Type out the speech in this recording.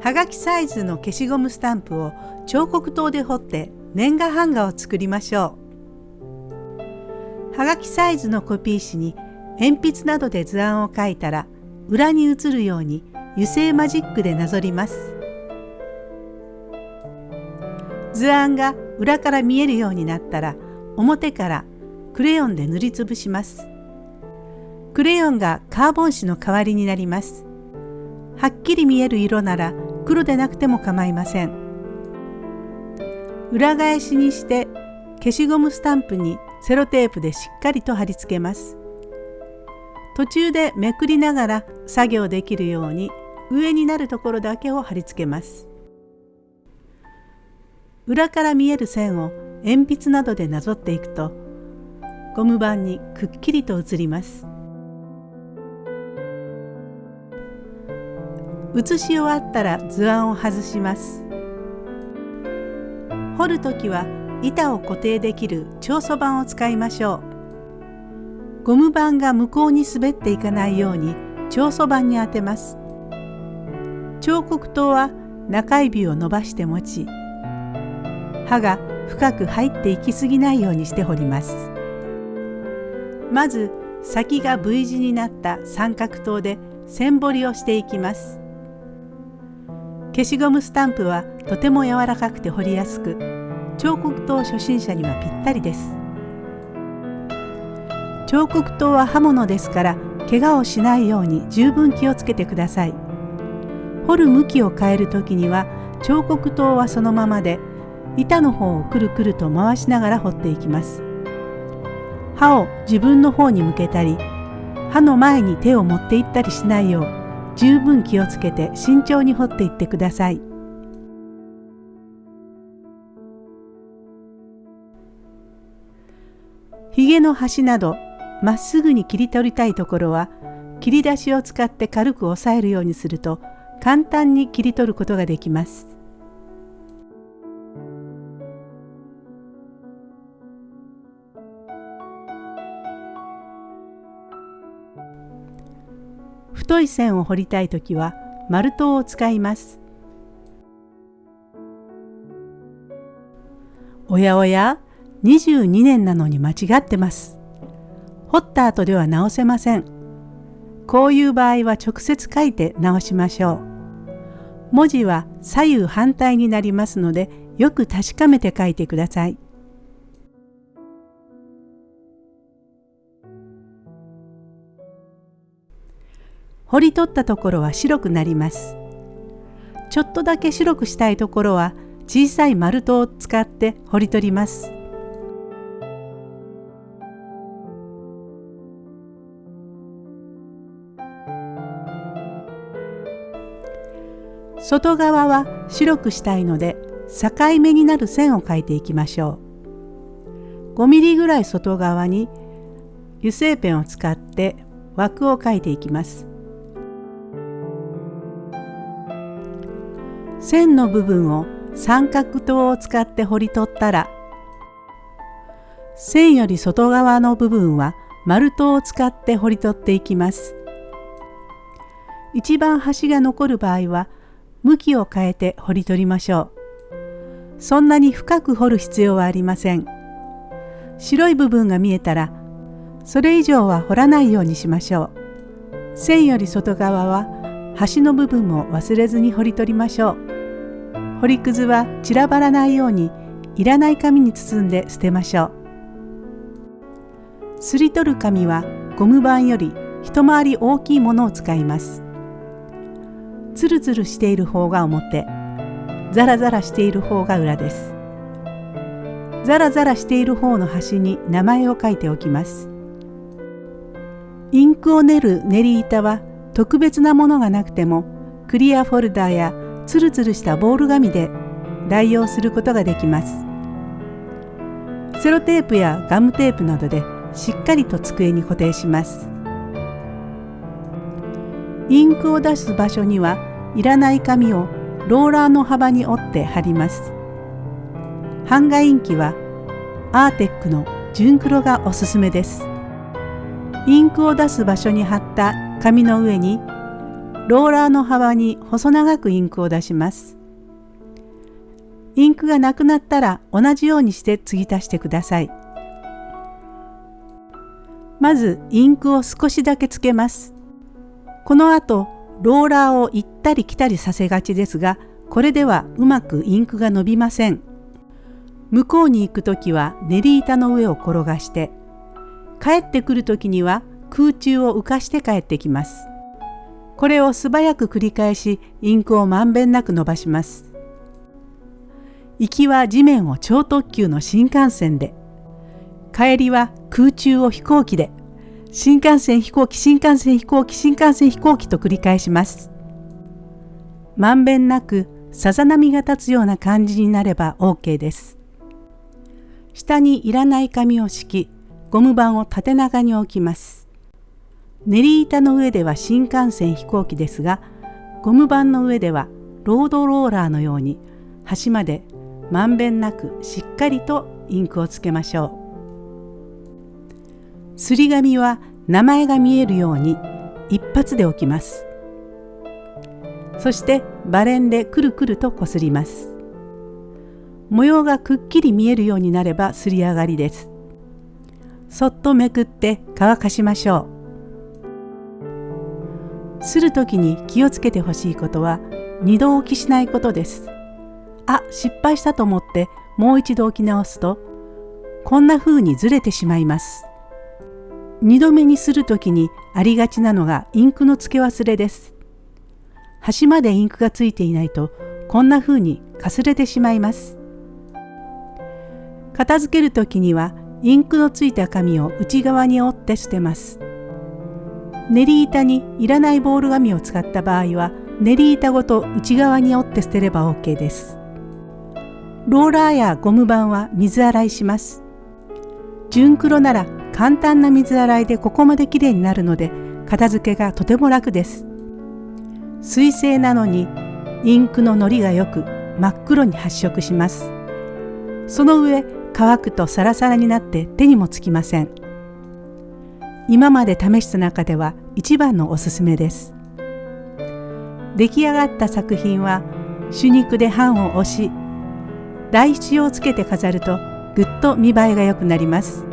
はがきサイズの消しゴムスタンプを彫刻刀で彫って年賀版画を作りましょう。はがきサイズのコピー紙に鉛筆などで図案を描いたら裏に写るように油性マジックでなぞります。図案が裏から見えるようになったら表からクレヨンで塗りつぶします。クレヨンがカーボン紙の代わりになります。はっきり見える色なら黒でなくても構いません。裏返しにして消しゴムスタンプにセロテープでしっかりと貼り付けます。途中でめくりながら作業できるように上になるところだけを貼り付けます。裏から見える線を鉛筆などでなぞっていくとゴム板にくっきりと写ります。写し終わったら図案を外します。彫る時は板を固定できる長素板を使いましょう。ゴム板が向こうに滑っていかないように長素板に当てます。彫刻刀は中指を伸ばして持ち刃が深く入っていきすぎないようにして彫ります。まず先が V 字になった三角刀で線彫りをしていきます。消しゴムスタンプはとても柔らかくて彫りやすく彫刻刀初心者にはぴったりです。彫刻刀は刃物ですから怪我をしないように十分気をつけてください。彫る向きを変える時には彫刻刀はそのままで板の方をくるくると回しながら彫っていきます。刃を自分の方に向けたり刃の前に手を持っていったりしないよう十分気をつけて慎重に掘っていってください。ひげの端などまっすぐに切り取りたいところは切り出しを使って軽く押さえるようにすると簡単に切り取ることができます。太い線を彫りたい時は丸刀を使います。おやおや22年なのに間違ってます。彫った後では直せません。こういう場合は直接書いて直しましょう。文字は左右反対になりますのでよく確かめて書いてください。掘り取ったところは白くなります。ちょっとだけ白くしたいところは小さい丸太を使って掘り取ります。外側は白くしたいので境目になる線を描いていきましょう。5ミリぐらい外側に油性ペンを使って枠を描いていきます。線の部分を三角刀を使って彫り取ったら線より外側の部分は丸刀を使って彫り取っていきます。一番端が残る場合は向きを変えて彫り取りましょう。そんなに深く彫る必要はありません。白い部分が見えたらそれ以上は彫らないようにしましょう。線より外側は端の部分も忘れずに彫り取りましょう。掘りくずは散らばらないようにいらない紙に包んで捨てましょう。すり取る紙はゴム板より一回り大きいものを使います。つるつるしている方が表、ザラザラしている方が裏です。ザラザラしている方の端に名前を書いておきます。インクを練る練り板は特別なものがなくてもクリアフォルダーやツルツルしたボール紙で代用することができます。セロテープやガムテープなどでしっかりと机に固定します。インクを出す場所にはいらない紙をローラーの幅に折って貼ります。版画インキはアーテックの純黒がおすすめです。インクを出す場所に貼った紙の上にローラーの幅に細長くインクを出します。インクがなくなったら同じようにして継ぎ足してください。まずインクを少しだけつけます。この後ローラーを行ったり来たりさせがちですがこれではうまくインクが伸びません。向こうに行く時は練り板の上を転がして帰ってくる時には空中を浮かして帰ってきます。これを素早く繰り返しインクをまんべんなく伸ばします。行きは地面を超特急の新幹線で帰りは空中を飛行機で新幹線飛行機新幹線飛行機新幹線飛行機と繰り返します。まんべんなくさざ波が立つような感じになれば OK です。下にいらない紙を敷きゴム板を縦長に置きます。練り板の上では新幹線飛行機ですがゴム板の上ではロードローラーのように端までまんべんなくしっかりとインクをつけましょう。すり紙は名前が見えるように一発で置きます。そしてバレンでくるくるとこすります。模様がくっきり見えるようになればすり上がりです。そっとめくって乾かしましょう。する時に気をつけてほしいことは二度置きしないことです。あ失敗したと思ってもう一度置き直すとこんな風にずれてしまいます。二度目にする時にありがちなのがインクの付け忘れです。端までインクがついていないとこんな風にかすれてしまいます。片付ける時にはインクのついた紙を内側に折って捨てます。練り板にいらないボール紙を使った場合は練り板ごと内側に折って捨てれば OK です。ローラーやゴム板は水洗いします。純黒なら簡単な水洗いでここまできれいになるので片付けがとても楽です。水性なのにインクののりがよく真っ黒に発色します。その上乾くとサラサラになって手にもつきません。今まで試した中では一番のおすすめです。出来上がった作品は主肉で版を押し台紙をつけて飾るとぐっと見栄えが良くなります。